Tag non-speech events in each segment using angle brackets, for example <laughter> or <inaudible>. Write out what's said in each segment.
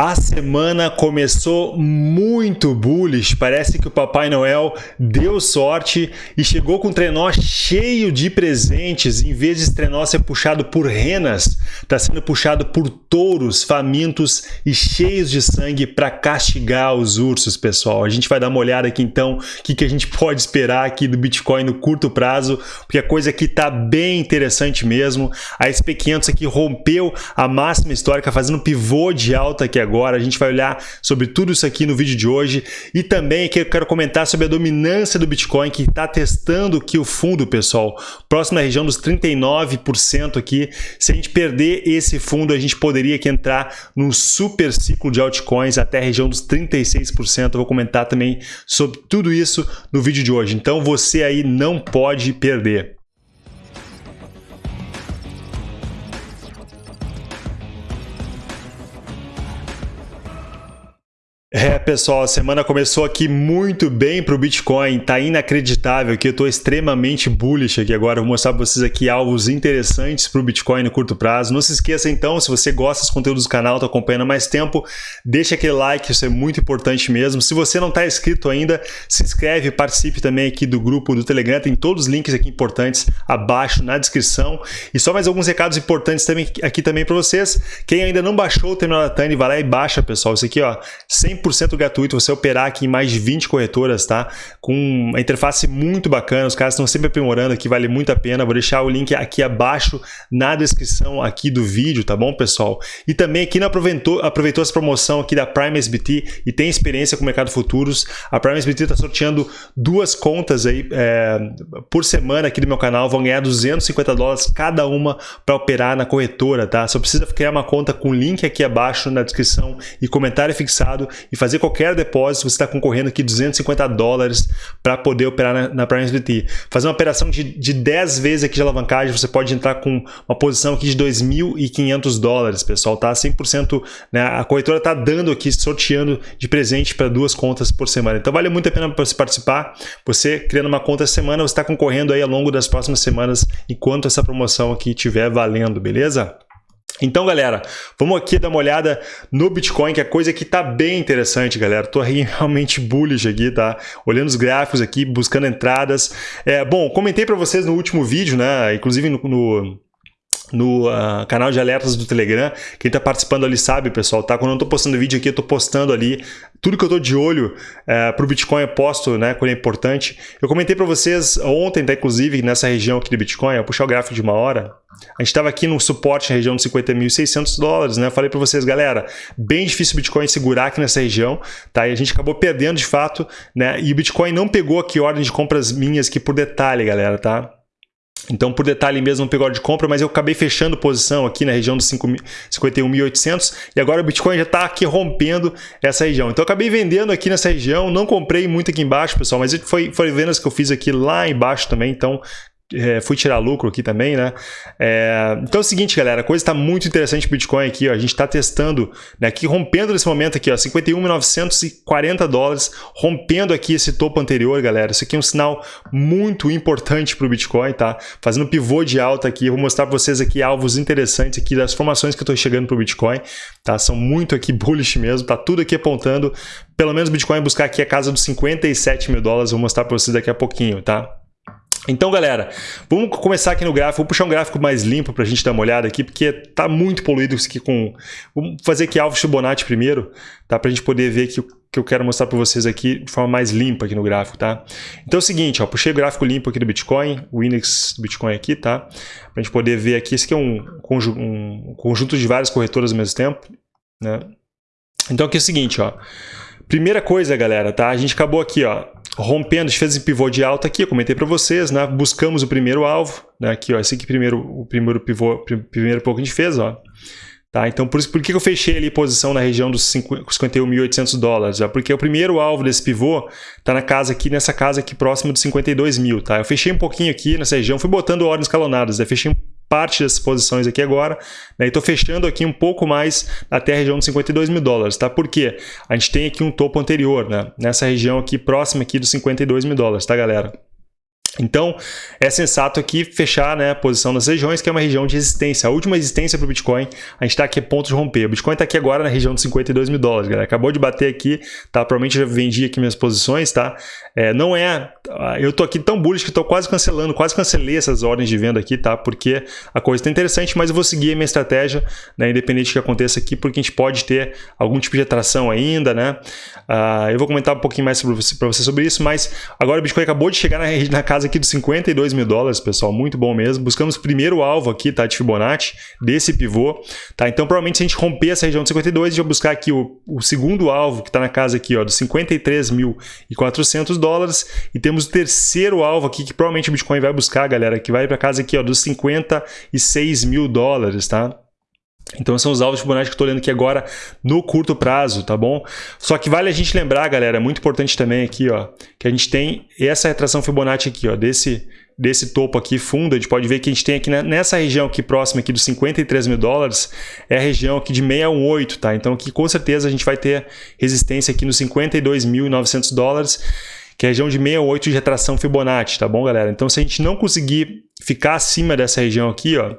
A semana começou muito bullish, parece que o Papai Noel deu sorte e chegou com um trenó cheio de presentes, em vez de trenó ser puxado por renas, está sendo puxado por touros famintos e cheios de sangue para castigar os ursos, pessoal. A gente vai dar uma olhada aqui então, o que, que a gente pode esperar aqui do Bitcoin no curto prazo, porque a coisa aqui está bem interessante mesmo. A SP500 aqui rompeu a máxima histórica, fazendo pivô de alta aqui agora. A gente vai olhar sobre tudo isso aqui no vídeo de hoje e também aqui eu quero comentar sobre a dominância do Bitcoin que está testando aqui o fundo, pessoal, próximo da região dos 39% aqui. Se a gente perder esse fundo, a gente poderia aqui entrar num super ciclo de altcoins até a região dos 36%. Eu vou comentar também sobre tudo isso no vídeo de hoje. Então você aí não pode perder. É, pessoal, a semana começou aqui muito bem para o Bitcoin, tá inacreditável que eu estou extremamente bullish aqui agora, vou mostrar para vocês aqui alvos interessantes para o Bitcoin no curto prazo. Não se esqueça então, se você gosta dos conteúdos do canal, está acompanhando há mais tempo, deixa aquele like, isso é muito importante mesmo. Se você não está inscrito ainda, se inscreve, participe também aqui do grupo do Telegram, tem todos os links aqui importantes abaixo na descrição. E só mais alguns recados importantes também aqui também para vocês. Quem ainda não baixou o Terminal da Tani, vai lá e baixa, pessoal. Isso aqui, ó, 100% 100% gratuito você operar aqui em mais de 20 corretoras, tá? Com uma interface muito bacana, os caras estão sempre aprimorando aqui, vale muito a pena. Vou deixar o link aqui abaixo na descrição aqui do vídeo, tá bom, pessoal? E também aqui não aproveitou, aproveitou essa promoção aqui da Prime SBT e tem experiência com o mercado futuros, a Prime SBT está sorteando duas contas aí é, por semana aqui do meu canal, vão ganhar 250 dólares cada uma para operar na corretora, tá? Só precisa criar uma conta com link aqui abaixo na descrição e comentário fixado e fazer qualquer depósito, você está concorrendo aqui 250 dólares para poder operar na, na Prime SBT. Fazer uma operação de, de 10 vezes aqui de alavancagem, você pode entrar com uma posição aqui de 2.500 dólares, pessoal, tá? 100%, né? A corretora está dando aqui, sorteando de presente para duas contas por semana. Então vale muito a pena você participar. Você criando uma conta semana, você está concorrendo aí ao longo das próximas semanas, enquanto essa promoção aqui estiver valendo, beleza? Então, galera, vamos aqui dar uma olhada no Bitcoin, que a coisa aqui tá bem interessante, galera. Tô <laughs> realmente bullish aqui, tá? Olhando os gráficos aqui, buscando entradas. É, bom, comentei para vocês no último vídeo, né? Inclusive no, no no uh, canal de alertas do Telegram. Quem está participando ali sabe, pessoal, tá? Quando eu estou postando vídeo aqui, eu estou postando ali tudo que eu estou de olho uh, é, para o Bitcoin, eu posto, né, quando é importante. Eu comentei para vocês ontem, tá, inclusive, nessa região aqui do Bitcoin, eu puxar o gráfico de uma hora, a gente estava aqui no suporte na região de 50.600 dólares, né? Eu falei para vocês, galera, bem difícil o Bitcoin segurar aqui nessa região, tá? E a gente acabou perdendo de fato, né? E o Bitcoin não pegou aqui ordem de compras minhas aqui por detalhe, galera, tá? Então, por detalhe mesmo, não pegou de compra, mas eu acabei fechando posição aqui na região dos 51.800 e agora o Bitcoin já está aqui rompendo essa região. Então, eu acabei vendendo aqui nessa região, não comprei muito aqui embaixo, pessoal, mas foi, foi vendas que eu fiz aqui lá embaixo também, então é, fui tirar lucro aqui também, né? É, então é o seguinte, galera, a coisa está muito interessante Bitcoin aqui, ó, a gente está testando, né, aqui rompendo nesse momento aqui, ó, 51.940 dólares, rompendo aqui esse topo anterior, galera. Isso aqui é um sinal muito importante para o Bitcoin, tá? Fazendo pivô de alta aqui, vou mostrar para vocês aqui alvos interessantes aqui das formações que eu estou chegando para o Bitcoin, tá? São muito aqui <laughs> bullish mesmo, tá tudo aqui apontando, pelo menos o Bitcoin buscar aqui a casa dos 57 mil dólares, vou mostrar para vocês daqui a pouquinho, tá? Então, galera, vamos começar aqui no gráfico. Vou puxar um gráfico mais limpo para a gente dar uma olhada aqui, porque tá muito poluído isso aqui com... Vamos fazer aqui alvo Fibonacci primeiro, tá? Para a gente poder ver que o que eu quero mostrar para vocês aqui de forma mais limpa aqui no gráfico, tá? Então é o seguinte, ó, puxei o gráfico limpo aqui do Bitcoin, o index do Bitcoin aqui, tá? Para a gente poder ver aqui, esse aqui é um, um conjunto de várias corretoras ao mesmo tempo, né? Então aqui é o seguinte, ó. Primeira coisa, galera, tá? A gente acabou aqui, ó, rompendo, a gente fez esse pivô de alta aqui, eu comentei para vocês, né? Buscamos o primeiro alvo, né? Aqui, ó, esse aqui primeiro, o primeiro pivô, primeiro pouco a gente fez, ó. Tá? Então, por isso por que eu fechei ali posição na região dos 51.800 dólares? Ó? Porque o primeiro alvo desse pivô está na casa aqui, nessa casa aqui próximo de 52 mil. Tá? Eu fechei um pouquinho aqui nessa região, fui botando ordens escalonadas, né? fechei parte dessas posições aqui agora, né? e estou fechando aqui um pouco mais até a região de 52 mil dólares, tá? Por quê? A gente tem aqui um topo anterior, né? Nessa região aqui, próxima aqui dos 52 mil dólares, tá, galera? Então, é sensato aqui fechar né, a posição das regiões, que é uma região de resistência. A última resistência para o Bitcoin, a gente está aqui a ponto de romper. O Bitcoin está aqui agora na região de 52 mil dólares, galera. Acabou de bater aqui, tá? Provavelmente já vendi aqui minhas posições, tá? É, não é... Eu tô aqui tão bullish que estou quase cancelando, quase cancelei essas ordens de venda aqui, tá? Porque a coisa está interessante, mas eu vou seguir a minha estratégia, né? Independente do que aconteça aqui, porque a gente pode ter algum tipo de atração ainda, né? Uh, eu vou comentar um pouquinho mais para você, você sobre isso, mas agora o Bitcoin acabou de chegar na, <laughs> na casa aqui dos 52 mil dólares, pessoal, muito bom mesmo. Buscamos o primeiro alvo aqui, tá, de Fibonacci, desse pivô, tá? Então, provavelmente, se a gente romper essa região de 52, a gente vai buscar aqui o, o segundo alvo, que está na casa aqui, ó, dos 53.400 dólares, e temos o terceiro alvo aqui, que provavelmente o Bitcoin vai buscar, galera, que vai para casa aqui, ó, dos 56 mil dólares, tá? Então são os alvos Fibonacci que eu estou olhando aqui agora no curto prazo, tá bom? Só que vale a gente lembrar, galera, é muito importante também aqui, ó, que a gente tem essa retração Fibonacci aqui, ó, desse, desse topo aqui fundo, a gente pode ver que a gente tem aqui nessa região aqui próxima aqui dos 53 mil dólares, é a região aqui de 618, tá? Então aqui com certeza a gente vai ter resistência aqui nos 52.900 dólares, que é a região de 68 de retração Fibonacci, tá bom, galera? Então se a gente não conseguir ficar acima dessa região aqui, ó,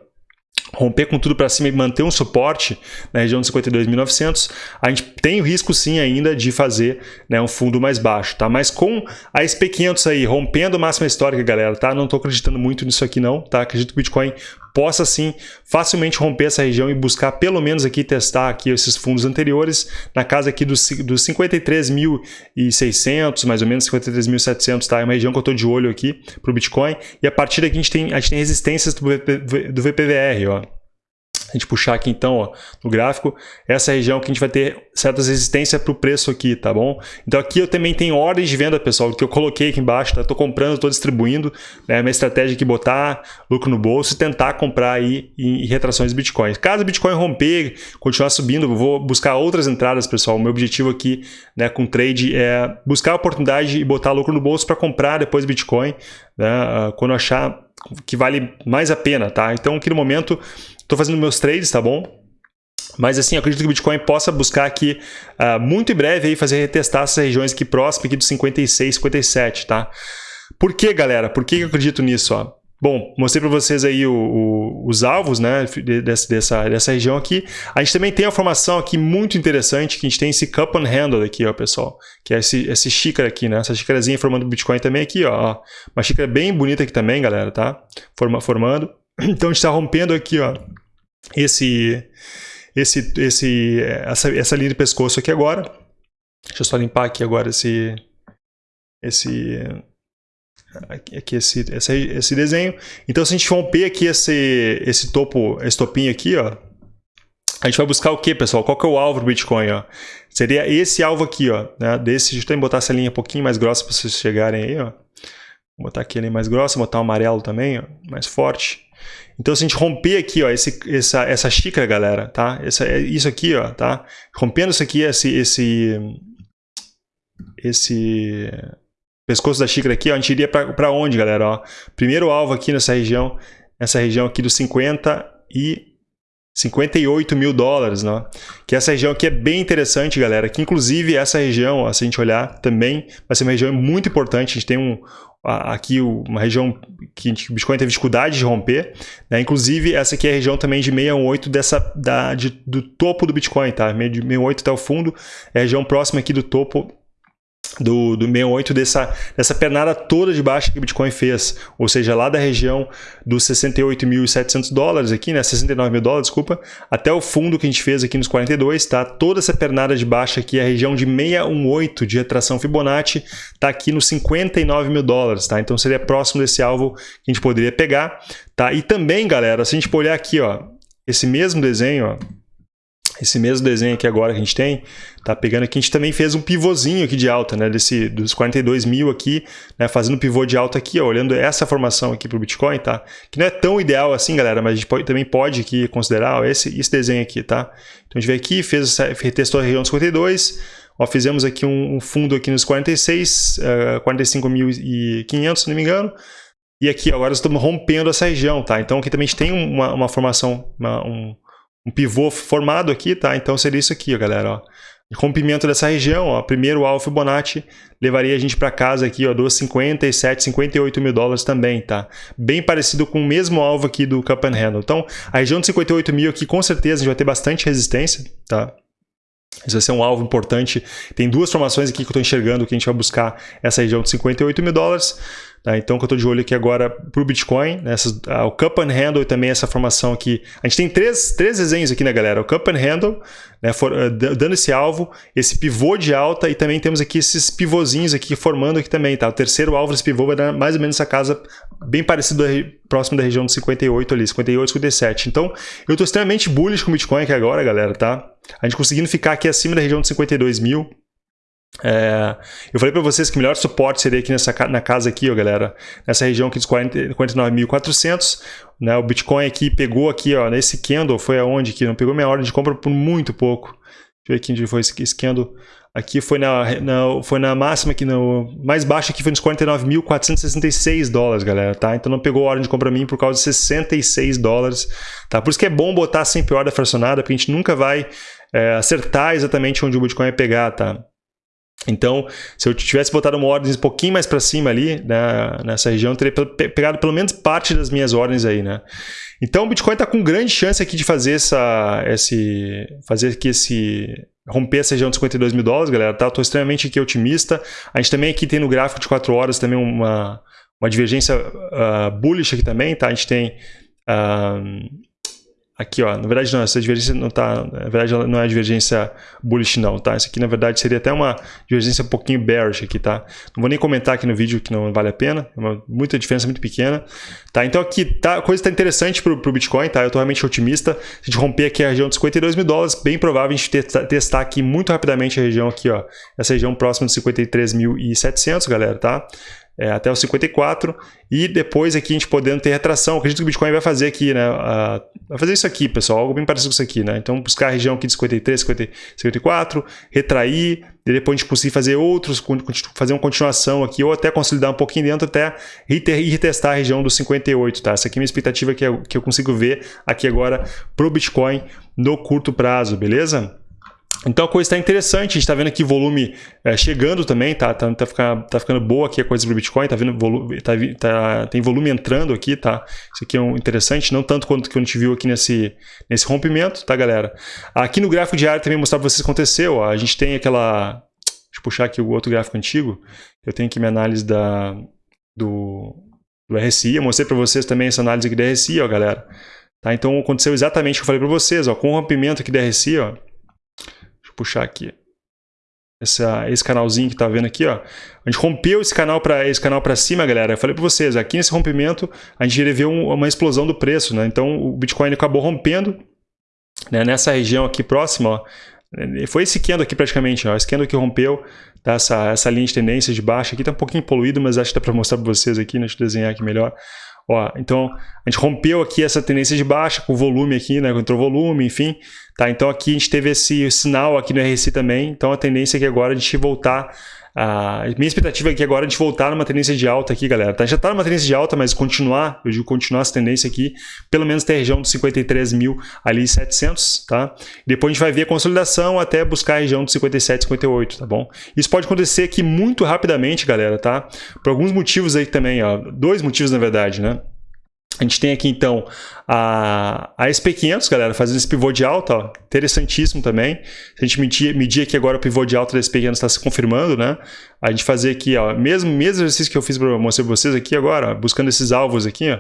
romper com tudo para cima e manter um suporte na região de 52.900, a gente tem o risco sim ainda de fazer né, um fundo mais baixo, tá? Mas com a SP500 aí rompendo a máxima histórica, galera, tá? Não estou acreditando muito nisso aqui não, tá? Acredito que o Bitcoin possa sim facilmente romper essa região e buscar pelo menos aqui testar aqui esses fundos anteriores na casa aqui dos, dos 53.600, mais ou menos 53.700, tá? É uma região que eu estou de olho aqui para o Bitcoin e a partir daqui a gente tem, a gente tem resistências do, do VPVR, ó a gente puxar aqui então ó, no gráfico, essa região que a gente vai ter certas resistências para o preço aqui, tá bom? Então aqui eu também tenho ordens de venda, pessoal, que eu coloquei aqui embaixo, tá? Estou comprando, estou distribuindo, né? Minha estratégia aqui botar lucro no bolso e tentar comprar aí em, em retrações de Bitcoin. Caso o Bitcoin romper, continuar subindo, eu vou buscar outras entradas, pessoal. O meu objetivo aqui né, com trade é buscar a oportunidade e botar lucro no bolso para comprar depois Bitcoin, né? Ah, quando achar que vale mais a pena, tá? Então aqui no momento Estou fazendo meus trades, tá bom? Mas assim, acredito que o Bitcoin possa buscar aqui uh, muito em breve aí fazer retestar essas regiões aqui próximas aqui dos 56, 57, tá? Por que, galera? Por que eu acredito nisso? Ó? Bom, mostrei para vocês aí o, o, os alvos né, dessa, dessa, dessa região aqui. A gente também tem a formação aqui muito interessante, que a gente tem esse cup and handle aqui, ó, pessoal. Que é esse, esse xícara aqui, né? Essa xícarazinha formando Bitcoin também aqui, ó. Uma xícara bem bonita aqui também, galera, tá? Forma, formando. <clears throat> Então a gente está rompendo aqui, ó, esse, esse, esse, essa, essa linha de pescoço aqui agora. Deixa eu só limpar aqui agora esse, esse, aqui esse, esse, esse desenho. Então se a gente romper aqui esse, esse topo, esse topinho aqui, ó, a gente vai buscar o que, pessoal? Qual que é o alvo do Bitcoin? Ó? Seria esse alvo aqui, ó, né? Desse, deixa eu botar essa linha um pouquinho mais grossa para vocês chegarem aí, ó. Vou botar aqui a linha mais grossa, botar o amarelo também, ó, mais forte. Então, se a gente romper aqui, ó, esse, essa, essa xícara, galera, tá? Essa, é isso aqui, ó, tá? Rompendo isso aqui, esse, esse, esse pescoço da xícara aqui, ó, a gente iria para onde, galera? Ó, primeiro alvo aqui nessa região, nessa região aqui dos 50 e 58 mil dólares, né? Que essa região aqui é bem interessante, galera. Que inclusive essa região, se a gente olhar também, vai ser uma região muito importante. A gente tem um, aqui uma região que o Bitcoin teve dificuldade de romper, né? inclusive essa aqui é a região também de 618 dessa, da, de, do topo do Bitcoin, tá? de 618 até o fundo, é a região próxima aqui do topo do, do 68 dessa, dessa pernada toda de baixa que o Bitcoin fez, ou seja, lá da região dos 68.700 dólares aqui, né, 69 mil dólares, desculpa, até o fundo que a gente fez aqui nos 42, tá? Toda essa pernada de baixa aqui, a região de 618 de retração Fibonacci, tá aqui nos 59 mil dólares, tá? Então seria próximo desse alvo que a gente poderia pegar, tá? E também, galera, se a gente olhar aqui, ó, esse mesmo desenho, ó, esse mesmo desenho aqui agora que a gente tem, tá pegando aqui, a gente também fez um pivôzinho aqui de alta, né, desse, dos 42 mil aqui, né, fazendo pivô de alta aqui, ó, olhando essa formação aqui para o Bitcoin, tá? Que não é tão ideal assim, galera, mas a gente pode, também pode aqui considerar ó, esse, esse desenho aqui, tá? Então a gente veio aqui, fez, retestou a região dos 52, ó, fizemos aqui um, um fundo aqui nos 46, uh, 45.500, se não me engano, e aqui agora estamos rompendo essa região, tá? Então aqui também a gente tem uma, uma formação, uma, um um pivô formado aqui, tá? Então seria isso aqui, ó, galera, ó. Rompimento dessa região, ó, primeiro alvo Fibonacci levaria a gente para casa aqui, ó, dos 57, 58 mil dólares também, tá? Bem parecido com o mesmo alvo aqui do Cup and Handle. Então, a região de 58 mil aqui, com certeza, a gente vai ter bastante resistência, tá? Isso vai ser um alvo importante. Tem duas formações aqui que eu estou enxergando que a gente vai buscar essa região de 58 mil dólares. Tá? Então, que eu estou de olho aqui agora para o Bitcoin, né? Essas, ah, o Cup and Handle e também essa formação aqui. A gente tem três, três desenhos aqui, né, galera? O Cup and Handle, né, for, uh, dando esse alvo, esse pivô de alta e também temos aqui esses pivôzinhos aqui formando aqui também. Tá? O terceiro alvo desse pivô vai dar mais ou menos essa casa bem parecida, próximo da região de 58 ali, 58, 57. Então, eu estou extremamente bullish com o Bitcoin aqui agora, galera, tá? A gente conseguindo ficar aqui acima da região de 52 mil, é, eu falei para vocês que o melhor suporte seria aqui nessa, na casa aqui, ó, galera, nessa região aqui dos 49.400, né, o Bitcoin aqui pegou aqui, ó, nesse candle, foi aonde que não pegou minha ordem de compra por muito pouco. Deixa eu ver aqui onde foi esse, candle. Aqui foi na, na, foi na máxima, aqui no mais baixo aqui foi nos 49.466 dólares, galera, tá? Então não pegou ordem de compra mim por causa de 66 dólares, tá? Por isso que é bom botar sempre ordem fracionada, porque a gente nunca vai é, acertar exatamente onde o Bitcoin vai pegar, tá? Então, se eu tivesse botado uma ordem um pouquinho mais para cima ali, né, nessa região, eu teria pegado pelo menos parte das minhas ordens aí, né? Então, o Bitcoin está com grande chance aqui de fazer essa, esse, fazer aqui esse romper essa região de 52 mil dólares, galera, tá? Estou extremamente aqui otimista. A gente também aqui tem no gráfico de 4 horas também uma, uma divergência uh, bullish aqui também, tá? A gente tem uh, Aqui, ó, na verdade não, essa divergência não tá, na verdade não é divergência bullish não, tá? Isso aqui na verdade seria até uma divergência um pouquinho bearish aqui, tá? Não vou nem comentar aqui no vídeo que não vale a pena, é uma muita diferença muito pequena, tá? Então aqui tá, a coisa está interessante pro, pro Bitcoin, tá? Eu tô realmente otimista, se a gente romper aqui a região de 52 mil dólares, bem provável a gente testar, testar aqui muito rapidamente a região aqui, ó, essa região próxima de 53.700, galera, tá? É, até os 54 e depois aqui a gente podendo ter retração. Acredito que o Bitcoin vai fazer aqui, né? Uh, vai fazer isso aqui, pessoal, algo bem parecido com isso aqui, né? Então buscar a região aqui de 53, 50, 54, retrair, e depois a gente conseguir fazer outros, fazer uma continuação aqui, ou até consolidar um pouquinho dentro até e retestar a região dos 58, tá? Essa aqui é a minha expectativa que eu, que eu consigo ver aqui agora para o Bitcoin no curto prazo, beleza? Então a coisa está interessante, a gente está vendo aqui volume é, chegando também, tá, tá, tá, ficando, tá ficando boa aqui a coisa do Bitcoin, tá vendo volume, tá, tá, tem volume entrando aqui, tá? Isso aqui é um interessante, não tanto quanto que a gente viu aqui nesse, nesse rompimento, tá galera? Aqui no gráfico diário também mostrar para vocês o que aconteceu, ó, a gente tem aquela, deixa eu puxar aqui o outro gráfico antigo, eu tenho aqui minha análise da, do, do RSI, eu mostrei para vocês também essa análise aqui da RSI, ó galera. Tá, então aconteceu exatamente o que eu falei para vocês, ó, com o rompimento aqui da RSI, ó, puxar aqui. Essa, esse canalzinho que tá vendo aqui, ó. A gente rompeu esse canal para esse canal para cima, galera. Eu falei para vocês, aqui nesse rompimento a gente um, uma explosão do preço, né? Então o Bitcoin acabou rompendo né? nessa região aqui próxima, ó. Foi esse candle aqui praticamente, ó. Esse candle que rompeu, tá? essa, essa linha de tendência de baixo aqui tá um pouquinho poluído, mas acho que dá para mostrar para vocês aqui, né? Deixa eu desenhar aqui melhor. Ó, então, a gente rompeu aqui essa tendência de baixa com volume aqui, né? Entrou volume, enfim. Tá? Então, aqui a gente teve esse sinal aqui no RSI também. Então, a tendência é que agora a gente voltar a minha expectativa é que agora a gente voltar numa tendência de alta aqui, galera. Tá? Já está numa tendência de alta, mas continuar, eu digo continuar essa tendência aqui, pelo menos até a região dos 53 mil ali 700, tá? Depois a gente vai ver a consolidação até buscar a região dos 57, 58, tá bom? Isso pode acontecer aqui muito rapidamente, galera, tá? Por alguns motivos aí também, ó. Dois motivos, na verdade, né? A gente tem aqui então a, a SP500, galera, fazendo esse pivô de alta, ó, interessantíssimo também. Se a gente medir, medir aqui agora o pivô de alta da SP500 está se confirmando, né? A gente fazer aqui, ó, mesmo, mesmo exercício que eu fiz para mostrar para vocês aqui agora, ó, buscando esses alvos aqui, ó,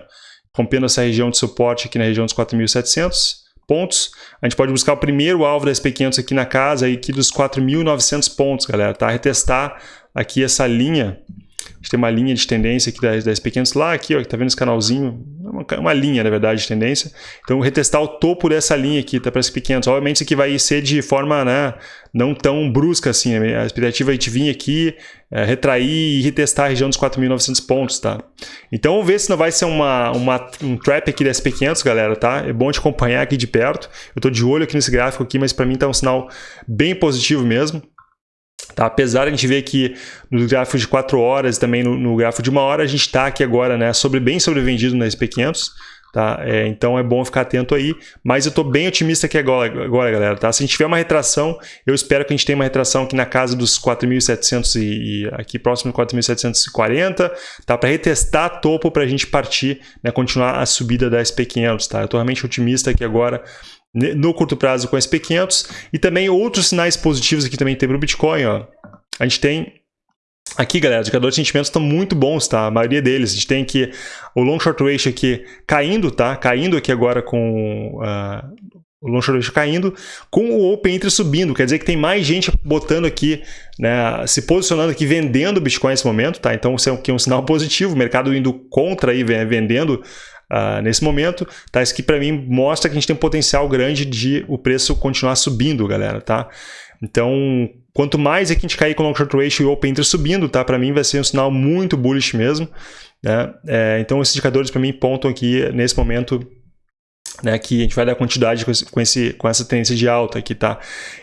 rompendo essa região de suporte aqui na região dos 4.700 pontos. A gente pode buscar o primeiro alvo da SP500 aqui na casa, aqui dos 4.900 pontos, galera, tá? Retestar aqui essa linha a gente tem uma linha de tendência aqui das, das pequenas lá, aqui, ó, que tá vendo esse canalzinho, é uma, uma, linha, na verdade, de tendência. Então, retestar o topo dessa linha aqui, tá para as pequenas. Obviamente, isso aqui vai ser de forma, né, não tão brusca assim. A expectativa é a gente vir aqui, é, retrair e retestar a região dos 4.900 pontos, tá? Então, vamos ver se não vai ser uma, uma, um trap aqui da SP500, galera, tá? É bom te acompanhar aqui de perto. Eu tô de olho aqui nesse gráfico aqui, mas para mim tá um sinal bem positivo mesmo. Tá? Apesar de a gente ver que no gráfico de 4 horas e também no, no gráfico de uma hora, a gente está aqui agora né, sobre, bem sobrevendido na SP500. Tá? É, então é bom ficar atento aí, mas eu estou bem otimista aqui agora, agora, galera. Tá? Se a gente tiver uma retração, eu espero que a gente tenha uma retração aqui na casa dos 4.700 e, e aqui próximo de 4.740, tá? para retestar topo para a gente partir, né, continuar a subida da SP500. Tá? Eu estou realmente otimista aqui agora no curto prazo com a SP500 e também outros sinais positivos aqui também tem para o Bitcoin. Ó. A gente tem Aqui, galera, os indicadores de sentimentos estão muito bons, tá? A maioria deles. A gente tem aqui o long short ratio aqui caindo, tá? Caindo aqui agora com uh, o long short ratio caindo, com o open interest subindo. Quer dizer que tem mais gente botando aqui, né, se posicionando aqui, vendendo Bitcoin nesse momento, tá? Então isso é um, um sinal positivo. O mercado indo contra aí, vendendo Uh, nesse momento, tá? Isso aqui para mim mostra que a gente tem um potencial grande de o preço continuar subindo, galera, tá? Então, quanto mais aqui a gente cair com long short ratio e o open interest subindo, tá? Para mim vai ser um sinal muito bullish mesmo. Né? É, então, esses indicadores para mim pontam aqui nesse momento né, que a gente vai dar quantidade com, esse, com, esse, com, essa tendência de alta aqui, tá?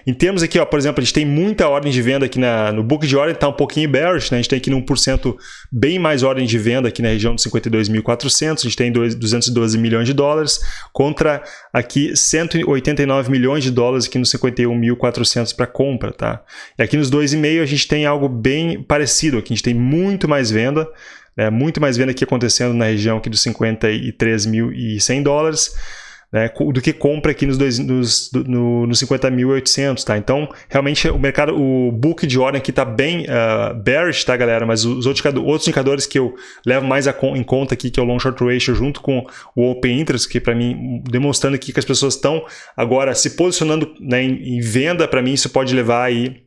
Em termos aqui, ó, por exemplo, a gente tem muita ordem de venda aqui na, no book de ordem, está um pouquinho bearish, né? A gente tem aqui no 1% bem mais ordem de venda aqui na região de 52.400, a gente tem 212 milhões de dólares, contra aqui 189 milhões de dólares aqui no 51.400 para compra, tá? E aqui nos 2,5 a gente tem algo bem parecido, aqui a gente tem muito mais venda, né? muito mais venda aqui acontecendo na região aqui dos 53.100 dólares, né, do que compra aqui nos, nos, no, nos 50.800, tá? Então, realmente, o mercado, o book de ordem aqui está bem uh, bearish, tá, galera? Mas os outros, outros indicadores que eu levo mais em conta aqui, que é o long short ratio, junto com o open interest, que para mim, demonstrando aqui que as pessoas estão agora se posicionando né, em, em venda, para mim isso pode levar aí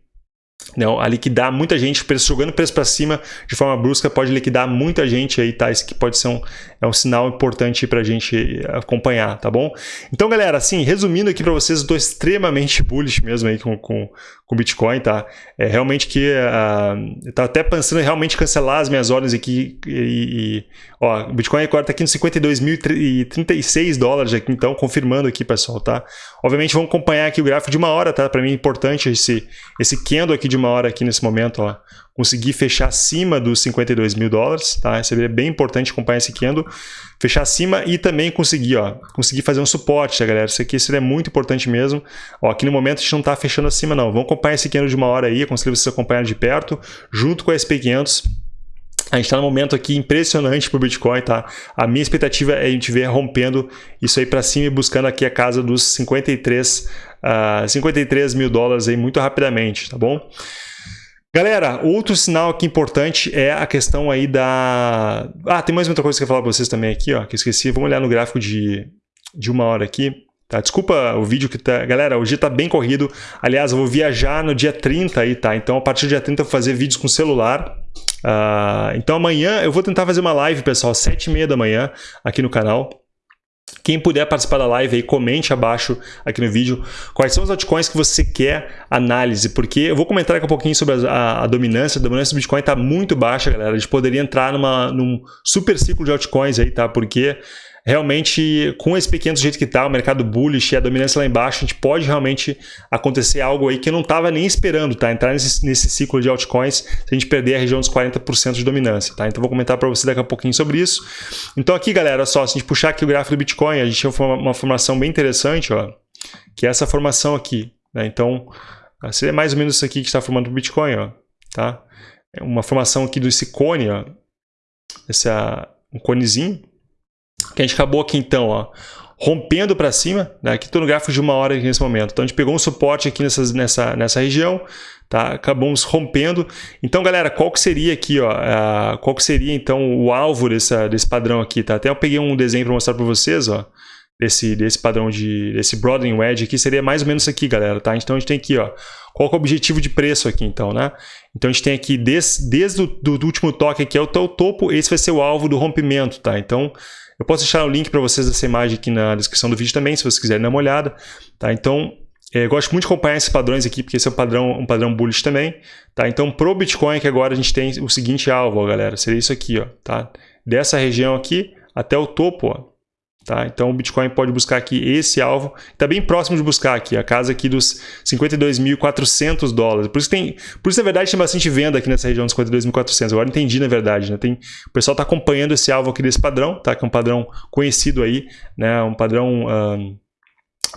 não, a liquidar muita gente, jogando preço para cima de forma brusca, pode liquidar muita gente aí, tá? Isso que pode ser um, é um sinal importante para a gente acompanhar, tá bom? Então, galera, assim, resumindo aqui para vocês, estou extremamente bullish mesmo aí com, com, com Bitcoin, tá? É realmente que uh, eu tava até pensando em realmente cancelar as minhas ordens aqui e, e ó, o Bitcoin agora está aqui nos 52.036 dólares aqui, então, confirmando aqui, pessoal, tá? Obviamente, vamos acompanhar aqui o gráfico de uma hora, tá? Para mim é importante esse, esse candle aqui de uma hora aqui nesse momento, ó, conseguir fechar acima dos 52 mil dólares, tá? Isso é bem importante acompanhar esse candle, fechar acima e também conseguir, ó, conseguir fazer um suporte, tá, galera? Isso aqui seria muito importante mesmo. Ó, aqui no momento a gente não está fechando acima, não. Vamos acompanhar esse candle de uma hora aí, aconselho vocês acompanhar de perto, junto com a SP500. A gente está num momento aqui impressionante para o Bitcoin, tá? A minha expectativa é a gente ver rompendo isso aí para cima e buscando aqui a casa dos 53 uh, 53 mil dólares aí muito rapidamente, tá bom? Galera, outro sinal aqui importante é a questão aí da... Ah, tem mais outra coisa que eu ia falar para vocês também aqui, ó, que eu esqueci. Vamos olhar no gráfico de, de uma hora aqui. Tá, desculpa o vídeo que tá... Galera, dia tá bem corrido. Aliás, eu vou viajar no dia 30 aí, tá? Então, a partir do dia 30 eu vou fazer vídeos com celular. Uh, então, amanhã eu vou tentar fazer uma live, pessoal, às 7h30 da manhã aqui no canal. Quem puder participar da live aí, comente abaixo aqui no vídeo quais são os altcoins que você quer análise, porque eu vou comentar aqui um pouquinho sobre a, a, a dominância. A dominância do Bitcoin está muito baixa, galera. A gente poderia entrar numa, num super ciclo de altcoins aí, tá? Porque realmente, com esse pequeno jeito que está, o mercado bullish e a dominância lá embaixo, a gente pode realmente acontecer algo aí que eu não estava nem esperando, tá? Entrar nesse, nesse ciclo de altcoins se a gente perder a região dos 40% de dominância, tá? Então vou comentar para você daqui a pouquinho sobre isso. Então aqui, galera, só, se a gente puxar aqui o gráfico do Bitcoin, a gente tem uma, uma formação bem interessante, ó, que é essa formação aqui, né? Então, seria mais ou menos isso aqui que está formando o Bitcoin, ó, tá? É uma formação aqui desse cone, ó, esse é um conezinho, que a gente acabou aqui então, ó, rompendo para cima, né? aqui estou no gráfico de uma hora nesse momento. Então a gente pegou um suporte aqui nessas, nessa, nessa região, tá? acabamos rompendo. Então galera, qual que seria aqui, ó, a, qual que seria então o alvo dessa, desse padrão aqui? Tá? Até eu peguei um desenho para mostrar para vocês, ó, desse, desse padrão de, desse broadening wedge aqui, seria mais ou menos isso aqui, galera. Tá? Então a gente tem aqui, ó, qual é o objetivo de preço aqui, então, né? Então a gente tem aqui, desde, desde o do, do último toque aqui, é o topo, esse vai ser o alvo do rompimento, tá? Então eu posso deixar o link para vocês dessa imagem aqui na descrição do vídeo também, se vocês quiserem dar uma olhada. Tá? Então, é, eu gosto muito de acompanhar esses padrões aqui, porque esse é um padrão, um padrão bullish também. Tá? Então, pro Bitcoin, que agora a gente tem o seguinte alvo, ó, galera, seria isso aqui, ó, tá? Dessa região aqui até o topo, ó, Tá? Então o Bitcoin pode buscar aqui esse alvo, está bem próximo de buscar aqui, a casa aqui dos 52.400 dólares. Por isso, tem, por isso, na verdade, tem bastante venda aqui nessa região dos 52.400. Agora entendi, na verdade. Né? Tem, o pessoal está acompanhando esse alvo aqui desse padrão, tá? que é um padrão conhecido aí, né? um padrão...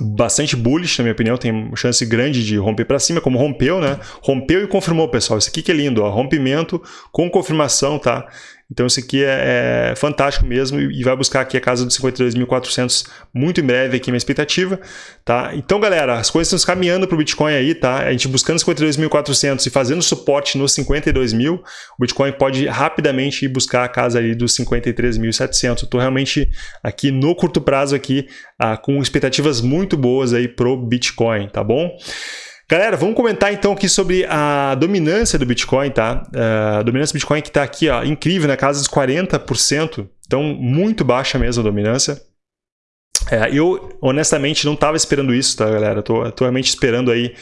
Bastante bullish, na minha opinião, tem chance grande de romper para cima, como rompeu, né? Rompeu e confirmou, pessoal. Isso aqui que é lindo, ó. rompimento com confirmação, tá? Então isso aqui é, é fantástico mesmo e vai buscar aqui a casa dos 52.400 muito em breve aqui minha expectativa, tá? Então galera, as coisas estão caminhando para o Bitcoin aí, tá? A gente buscando 52.400 e fazendo suporte nos 52.000, o Bitcoin pode rapidamente ir buscar a casa ali dos 53.700. Estou realmente aqui no curto prazo aqui ah, com expectativas muito boas aí pro Bitcoin, tá bom? Galera, vamos comentar então aqui sobre a dominância do Bitcoin, tá? Uh, a dominância do Bitcoin que está aqui, ó, incrível, na casa dos 40%, então muito baixa mesmo a dominância. É, eu, honestamente, não estava esperando isso, tá, galera? Estou realmente esperando aí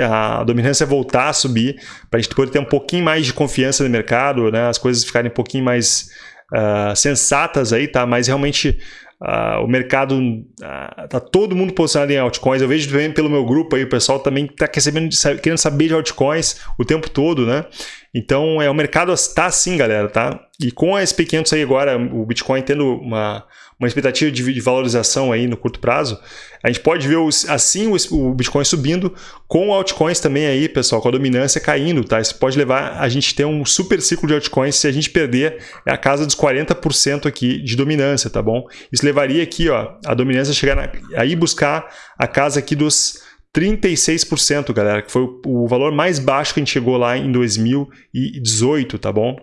a, a, dominância voltar a subir para a gente poder ter um pouquinho mais de confiança no mercado, né? As coisas ficarem um pouquinho mais uh, sensatas aí, tá? Mas realmente Uh, o mercado, uh, tá todo mundo posicionado em altcoins. Eu vejo também pelo meu grupo aí, o pessoal também está querendo saber de altcoins o tempo todo, né? Então, é, o mercado está assim, galera, tá? E com a SP500 aí agora, o Bitcoin tendo uma, uma expectativa de, valorização aí no curto prazo, a gente pode ver os, assim o, Bitcoin subindo, com altcoins também aí, pessoal, com a dominância caindo, tá? Isso pode levar a gente ter um super ciclo de altcoins se a gente perder a casa dos 40% aqui de dominância, tá bom? Isso levaria aqui, ó, a dominância chegar na, aí buscar a casa aqui dos 36%, galera, que foi o, o valor mais baixo que a gente chegou lá em 2018, tá bom?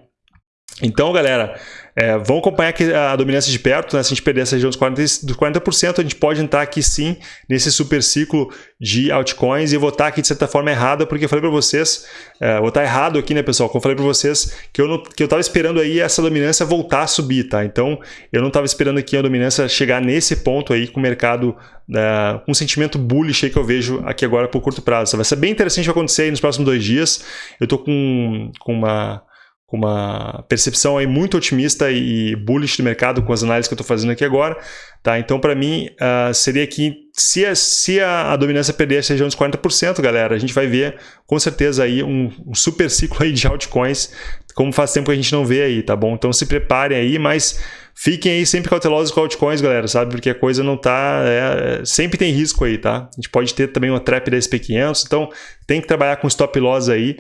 Então, galera, é, vamos acompanhar aqui a dominância de perto, né? se a gente perder essa região dos 40%, dos 40%, a gente pode entrar aqui sim nesse super ciclo de altcoins e eu vou estar aqui de certa forma errada, porque eu falei para vocês, é, vou estar errado aqui, né pessoal, como eu falei para vocês, que eu, não, que eu tava esperando aí essa dominância voltar a subir, tá? Então, eu não estava esperando aqui a dominância chegar nesse ponto aí com o mercado né, um sentimento bullish aí que eu vejo aqui agora por curto prazo. Vai ser bem interessante acontecer aí nos próximos dois dias. Eu estou com, com uma com uma percepção aí muito otimista e bullish do mercado com as análises que eu estou fazendo aqui agora. Tá? Então, para mim, uh, seria que se, a, se a, a dominância perder essa região dos 40%, galera, a gente vai ver com certeza aí um, um, super ciclo aí de altcoins, como faz tempo que a gente não vê aí, tá bom? Então se preparem aí, mas fiquem aí sempre cautelosos com altcoins, galera, sabe? Porque a coisa não tá... É, sempre tem risco aí, tá? A gente pode ter também uma trap da SP500, então tem que trabalhar com stop loss aí,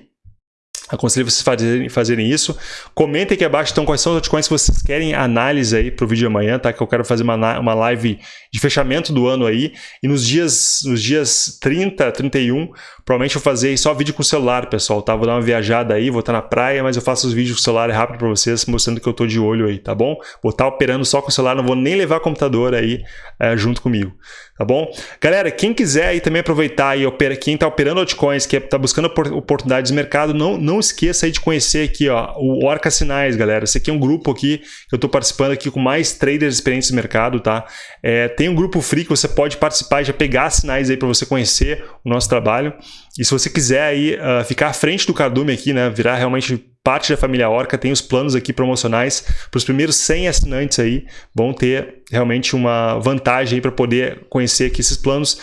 Aconselho vocês fazerem, fazerem isso. Comentem aqui abaixo então quais são os altcoins que vocês querem análise aí para o vídeo de amanhã, tá? Que eu quero fazer uma, uma live de fechamento do ano aí. E nos dias, nos dias 30, 31, provavelmente eu vou fazer só vídeo com o celular, pessoal, tá? Vou dar uma viajada aí, vou estar na praia, mas eu faço os vídeos com o celular rápido para vocês, mostrando que eu estou de olho aí, tá bom? Vou estar operando só com o celular, não vou nem levar computador aí é, junto comigo tá bom? Galera, quem quiser aí também aproveitar e opera, quem está operando altcoins, que está buscando oportunidades de mercado, não, não esqueça aí de conhecer aqui ó, o Orca Sinais, galera. Esse aqui é um grupo aqui que eu estou participando aqui com mais traders experientes no mercado, tá? É, tem um grupo free que você pode participar e já pegar sinais aí para você conhecer o nosso trabalho. E se você quiser aí uh, ficar à frente do cardume aqui, né, virar realmente parte da família Orca, tem os planos aqui promocionais para os primeiros 100 assinantes aí, vão ter realmente uma vantagem aí para poder conhecer aqui esses planos.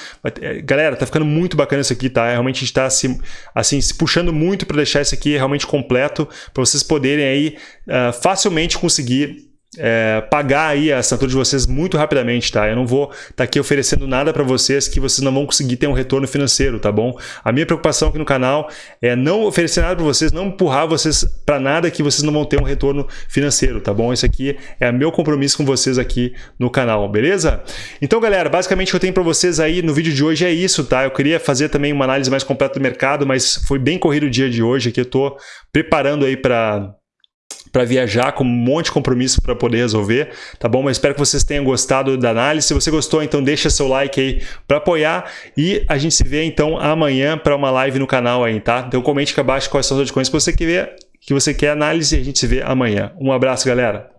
Galera, tá ficando muito bacana isso aqui, tá? Realmente a gente está se, assim, se puxando muito para deixar isso aqui realmente completo, para vocês poderem aí uh, facilmente conseguir é, pagar aí a assinatura de vocês muito rapidamente, tá? Eu não vou estar tá aqui oferecendo nada para vocês que vocês não vão conseguir ter um retorno financeiro, tá bom? A minha preocupação aqui no canal é não oferecer nada para vocês, não empurrar vocês para nada que vocês não vão ter um retorno financeiro, tá bom? Isso aqui é meu compromisso com vocês aqui no canal, beleza? Então, galera, basicamente o que eu tenho para vocês aí no vídeo de hoje é isso, tá? Eu queria fazer também uma análise mais completa do mercado, mas foi bem corrido o dia de hoje aqui, eu tô preparando aí para para viajar com um monte de compromisso para poder resolver, tá bom? Mas espero que vocês tenham gostado da análise. Se você gostou, então deixa seu like aí para apoiar e a gente se vê então amanhã para uma live no canal aí, tá? Então comente aqui abaixo quais são as altcoins que você quer ver, que você quer análise e a gente se vê amanhã. Um abraço, galera!